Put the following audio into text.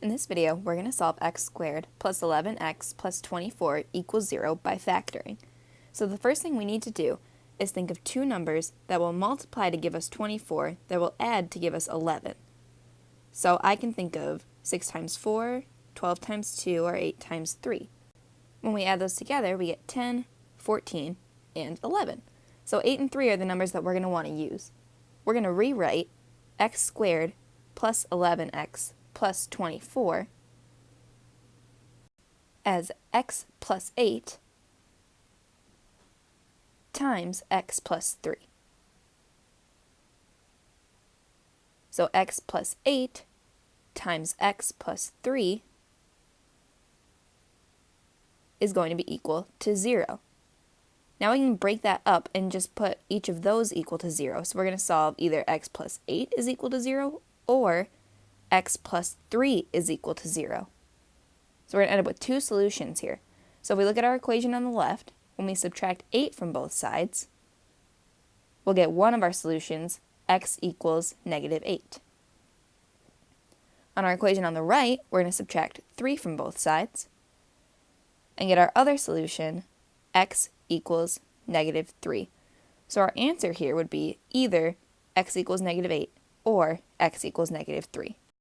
In this video, we're going to solve x squared plus 11x plus 24 equals 0 by factoring. So the first thing we need to do is think of two numbers that will multiply to give us 24 that will add to give us 11. So I can think of 6 times 4, 12 times 2, or 8 times 3. When we add those together, we get 10, 14, and 11. So 8 and 3 are the numbers that we're going to want to use. We're going to rewrite x squared plus 11x plus 24 as x plus 8 times x plus 3. So x plus 8 times x plus 3 is going to be equal to 0. Now we can break that up and just put each of those equal to 0. So we're going to solve either x plus 8 is equal to 0 or x plus 3 is equal to 0. So we're going to end up with two solutions here. So if we look at our equation on the left, when we subtract 8 from both sides, we'll get one of our solutions, x equals negative 8. On our equation on the right, we're going to subtract 3 from both sides and get our other solution, x equals negative 3. So our answer here would be either x equals negative 8 or x equals negative 3.